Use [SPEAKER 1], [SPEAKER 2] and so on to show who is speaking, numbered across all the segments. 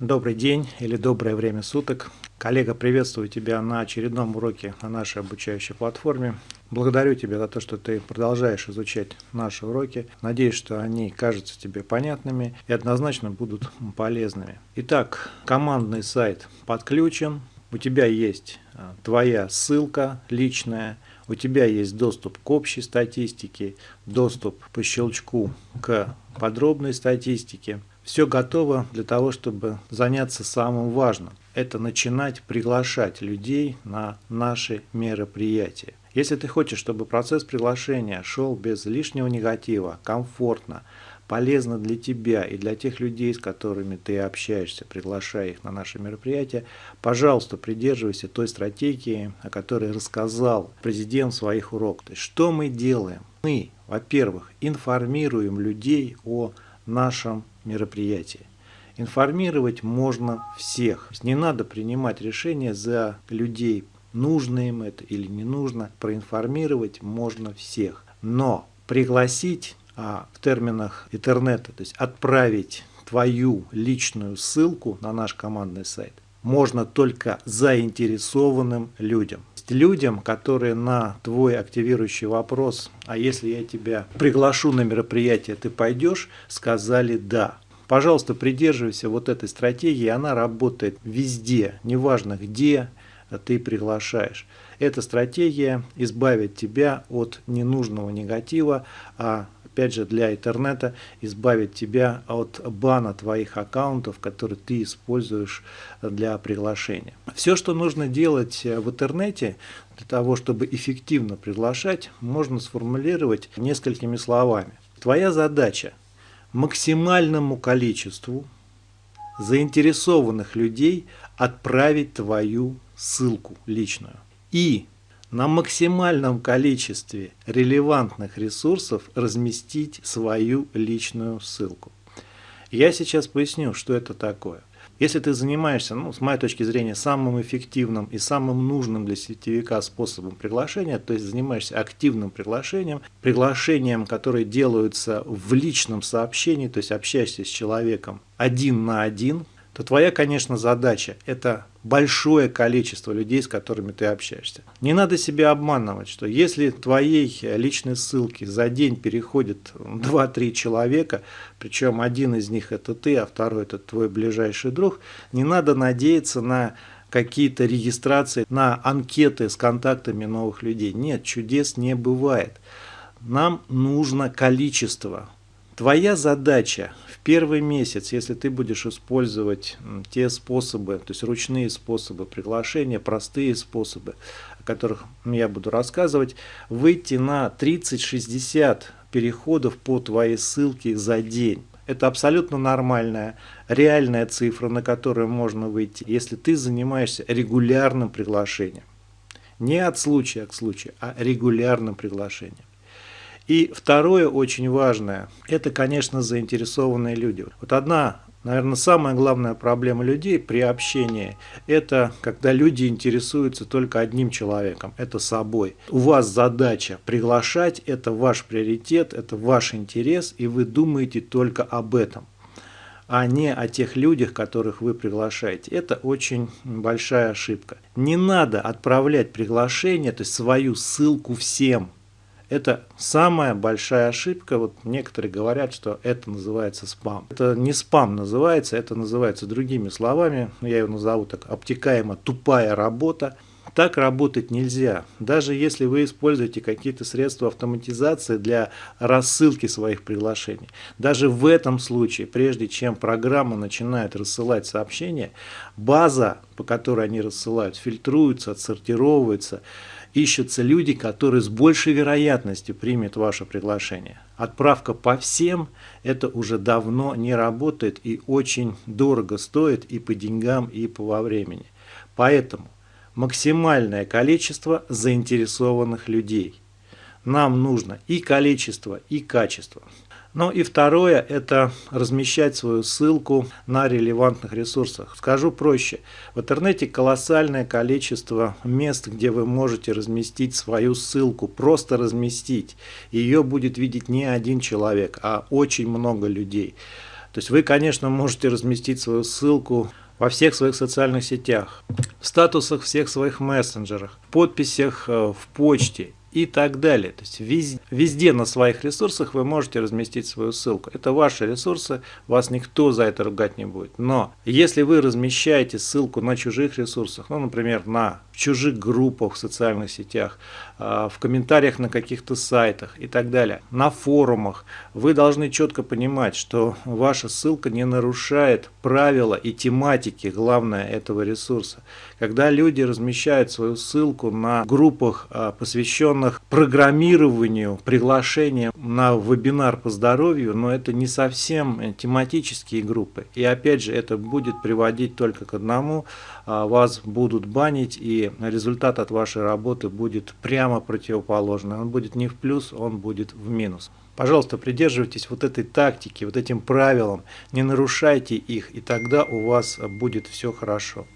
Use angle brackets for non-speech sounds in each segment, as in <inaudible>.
[SPEAKER 1] Добрый день или доброе время суток. Коллега, приветствую тебя на очередном уроке на нашей обучающей платформе. Благодарю тебя за то, что ты продолжаешь изучать наши уроки. Надеюсь, что они кажутся тебе понятными и однозначно будут полезными. Итак, командный сайт подключен. У тебя есть а, твоя ссылка личная, у тебя есть доступ к общей статистике, доступ по щелчку к подробной статистике. Все готово для того, чтобы заняться самым важным. Это начинать приглашать людей на наши мероприятия. Если ты хочешь, чтобы процесс приглашения шел без лишнего негатива, комфортно, полезно для тебя и для тех людей, с которыми ты общаешься, приглашая их на наши мероприятия, пожалуйста, придерживайся той стратегии, о которой рассказал президент в своих уроках. То есть, что мы делаем? Мы, во-первых, информируем людей о нашем мероприятии. Информировать можно всех. Не надо принимать решения за людей, нужно им это или не нужно. Проинформировать можно всех. Но пригласить а, в терминах интернета, то есть отправить твою личную ссылку на наш командный сайт, можно только заинтересованным людям людям, которые на твой активирующий вопрос, а если я тебя приглашу на мероприятие, ты пойдешь, сказали «да». Пожалуйста, придерживайся вот этой стратегии, она работает везде, неважно где ты приглашаешь. Эта стратегия избавит тебя от ненужного негатива, а опять же для интернета избавит тебя от бана твоих аккаунтов, которые ты используешь для приглашения. Все, что нужно делать в интернете для того, чтобы эффективно приглашать, можно сформулировать несколькими словами. Твоя задача максимальному количеству заинтересованных людей отправить твою ссылку личную. И на максимальном количестве релевантных ресурсов разместить свою личную ссылку. Я сейчас поясню, что это такое. Если ты занимаешься, ну, с моей точки зрения, самым эффективным и самым нужным для сетевика способом приглашения, то есть занимаешься активным приглашением, приглашением, которые делаются в личном сообщении, то есть общаешься с человеком один на один, то твоя, конечно, задача – это большое количество людей, с которыми ты общаешься. Не надо себя обманывать, что если твоей личной ссылки за день переходит <laughs> 2-3 человека, причем один из них это ты, а второй это твой ближайший друг, не надо надеяться на какие-то регистрации, на анкеты с контактами новых людей. Нет, чудес не бывает. Нам нужно количество. Твоя задача первый месяц, если ты будешь использовать те способы, то есть ручные способы приглашения, простые способы, о которых я буду рассказывать, выйти на 30-60 переходов по твоей ссылке за день. Это абсолютно нормальная, реальная цифра, на которую можно выйти, если ты занимаешься регулярным приглашением. Не от случая к случаю, а регулярным приглашением. И второе очень важное, это, конечно, заинтересованные люди. Вот одна Наверное, самая главная проблема людей при общении – это когда люди интересуются только одним человеком, это собой. У вас задача приглашать, это ваш приоритет, это ваш интерес, и вы думаете только об этом, а не о тех людях, которых вы приглашаете. Это очень большая ошибка. Не надо отправлять приглашение, то есть свою ссылку всем – это самая большая ошибка. Вот некоторые говорят, что это называется спам. Это не спам называется, это называется другими словами. Я его назову так обтекаемо тупая работа. Так работать нельзя. Даже если вы используете какие-то средства автоматизации для рассылки своих приглашений. Даже в этом случае, прежде чем программа начинает рассылать сообщения, база, по которой они рассылают, фильтруется, отсортировывается, ищутся люди, которые с большей вероятностью примут ваше приглашение. Отправка по всем – это уже давно не работает и очень дорого стоит и по деньгам, и по времени. Поэтому максимальное количество заинтересованных людей. Нам нужно и количество, и качество. Ну и второе – это размещать свою ссылку на релевантных ресурсах. Скажу проще. В интернете колоссальное количество мест, где вы можете разместить свою ссылку, просто разместить. Ее будет видеть не один человек, а очень много людей. То есть вы, конечно, можете разместить свою ссылку во всех своих социальных сетях, в статусах всех своих мессенджерах, в подписях э, в почте и так далее. То есть везде, везде на своих ресурсах вы можете разместить свою ссылку. Это ваши ресурсы, вас никто за это ругать не будет. Но если вы размещаете ссылку на чужих ресурсах, ну, например, на чужих группах в социальных сетях, в комментариях на каких-то сайтах и так далее, на форумах, вы должны четко понимать, что ваша ссылка не нарушает правила и тематики, главное, этого ресурса. Когда люди размещают свою ссылку на группах, а, посвященных программированию, приглашениям на вебинар по здоровью, но это не совсем тематические группы. И опять же, это будет приводить только к одному, вас будут банить и результат от вашей работы будет прямо противоположный. Он будет не в плюс, он будет в минус. Пожалуйста, придерживайтесь вот этой тактики, вот этим правилам, не нарушайте их, и тогда у вас будет все хорошо.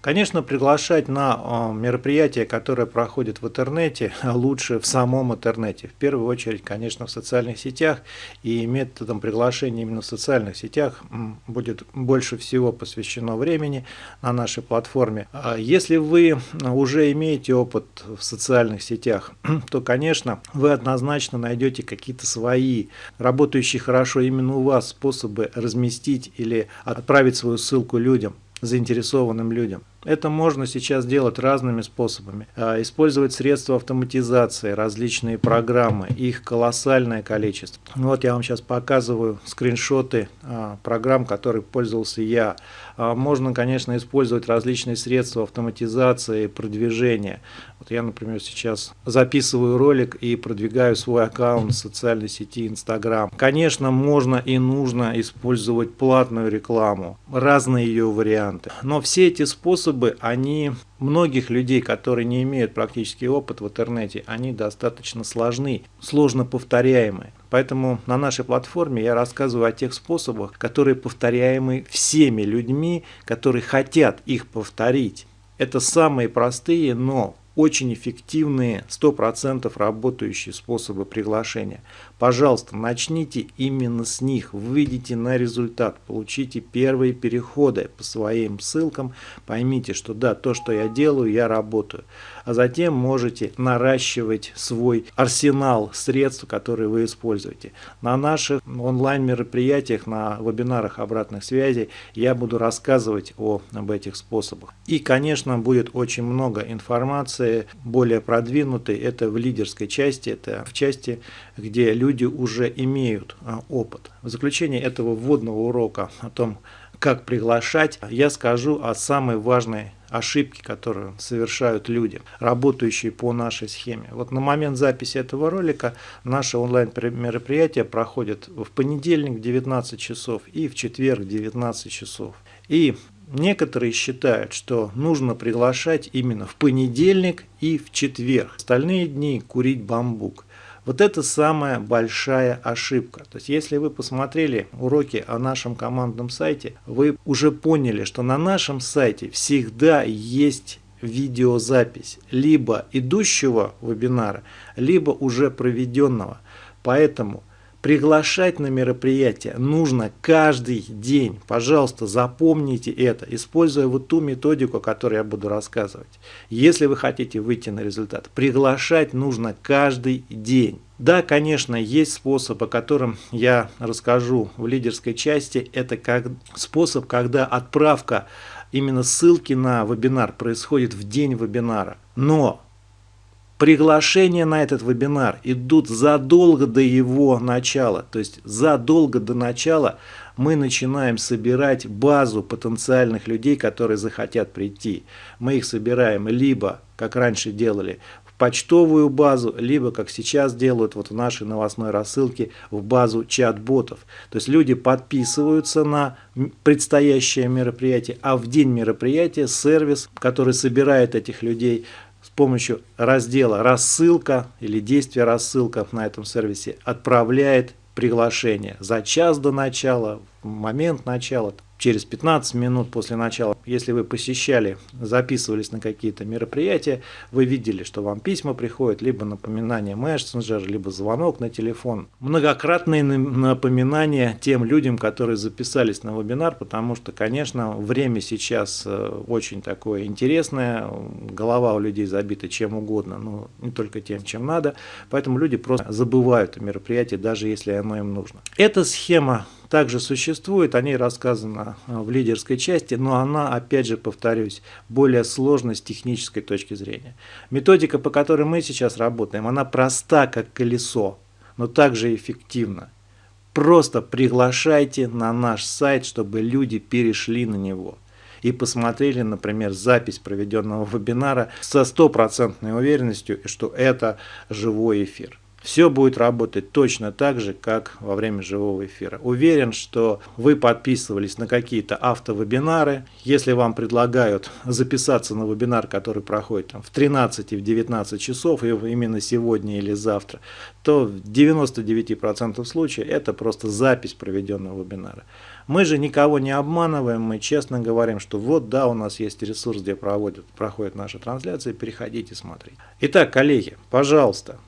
[SPEAKER 1] Конечно, приглашать на а, мероприятия, которые проходят в интернете, <laughs> лучше в самом интернете. В первую очередь, конечно, в социальных сетях. И методом приглашения именно в социальных сетях будет больше всего посвящено времени на нашей платформе. А если вы уже имеете опыт в социальных сетях, <clears throat> то, конечно, вы однозначно найдете какие-то свои, работающие хорошо именно у вас способы разместить или отправить свою ссылку людям заинтересованным людям. Это можно сейчас делать разными способами. А, использовать средства автоматизации, различные программы, их колоссальное количество. Вот я вам сейчас показываю скриншоты а, программ, которых пользовался я. А, можно, конечно, использовать различные средства автоматизации, продвижения. Вот я, например, сейчас записываю ролик и продвигаю свой аккаунт в социальной сети Instagram. Конечно, можно и нужно использовать платную рекламу, разные ее варианты. Но все эти способы, они многих людей, которые не имеют практический опыт в интернете, они достаточно сложны, сложно повторяемые. Поэтому на нашей платформе я рассказываю о тех способах, которые повторяемы всеми людьми, которые хотят их повторить. Это самые простые, но очень эффективные, 100% работающие способы приглашения. Пожалуйста, начните именно с них, выйдите на результат, получите первые переходы по своим ссылкам, поймите, что да, то, что я делаю, я работаю. А затем можете наращивать свой арсенал средств, которые вы используете. На наших онлайн-мероприятиях, на вебинарах обратных связей я буду рассказывать о, об этих способах. И, конечно, будет очень много информации, более продвинутой, это в лидерской части, это в части, где люди уже имеют а, опыт. В заключение этого вводного урока о том, как приглашать, я скажу о самой важной ошибке, которую совершают люди, работающие по нашей схеме. Вот на момент записи этого ролика наше онлайн-мероприятие проходит в понедельник в 19 часов и в четверг в 19 часов. И некоторые считают, что нужно приглашать именно в понедельник и в четверг. Остальные дни курить бамбук. Вот это самая большая ошибка. То есть, если вы посмотрели уроки о нашем командном сайте, вы уже поняли, что на нашем сайте всегда есть видеозапись либо идущего вебинара, либо уже проведенного. Поэтому Приглашать на мероприятие нужно каждый день. Пожалуйста, запомните это, используя вот ту методику, о которой я буду рассказывать. Если вы хотите выйти на результат, приглашать нужно каждый день. Да, конечно, есть способ, о котором я расскажу в лидерской части. Это как способ, когда отправка именно ссылки на вебинар происходит в день вебинара. Но Приглашения на этот вебинар идут задолго до его начала. То есть задолго до начала мы начинаем собирать базу потенциальных людей, которые захотят прийти. Мы их собираем либо, как раньше делали, в почтовую базу, либо, как сейчас делают вот в нашей новостной рассылке, в базу чат-ботов. То есть люди подписываются на предстоящее мероприятие, а в день мероприятия сервис, который собирает этих людей, помощью раздела «Рассылка» или действия «Рассылка» на этом сервисе отправляет приглашение. За час до начала, в момент начала, через 15 минут после начала. Если вы посещали, записывались на какие-то мероприятия, вы видели, что вам письма приходят, либо напоминание мессенджер, либо звонок на телефон. Многократные напоминания тем людям, которые записались на вебинар, потому что, конечно, время сейчас э, очень такое интересное, голова у людей забита чем угодно, но не только тем, чем надо, поэтому люди просто забывают о мероприятии, даже если оно им нужно. Эта схема также существует, о ней рассказано а, в лидерской части, но она, опять же, повторюсь, более сложная с технической точки зрения. Методика, по которой мы сейчас работаем, она проста, как колесо, но также эффективна. Просто приглашайте на наш сайт, чтобы люди перешли на него и посмотрели, например, запись проведенного вебинара со стопроцентной уверенностью, что это живой эфир. Все будет работать точно так же, как во время живого эфира. Уверен, что вы подписывались на какие-то автовебинары. Если вам предлагают записаться на вебинар, который проходит там, в 13 и в 19 часов, и именно сегодня или завтра, то в 99% случаев это просто запись проведенного вебинара. Мы же никого не обманываем, мы честно говорим, что вот да, у нас есть ресурс, где проводят, проходит наша трансляция, переходите, смотрите. Итак, коллеги, пожалуйста,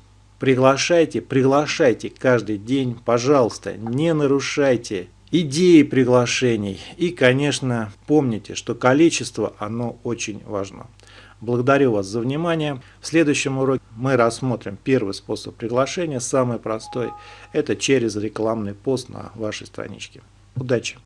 [SPEAKER 1] Приглашайте, приглашайте каждый день, пожалуйста, не нарушайте идеи приглашений. И, конечно, помните, что количество, оно очень важно. Благодарю вас за внимание. В следующем уроке мы рассмотрим первый способ приглашения, самый простой. Это через рекламный пост на вашей страничке. Удачи!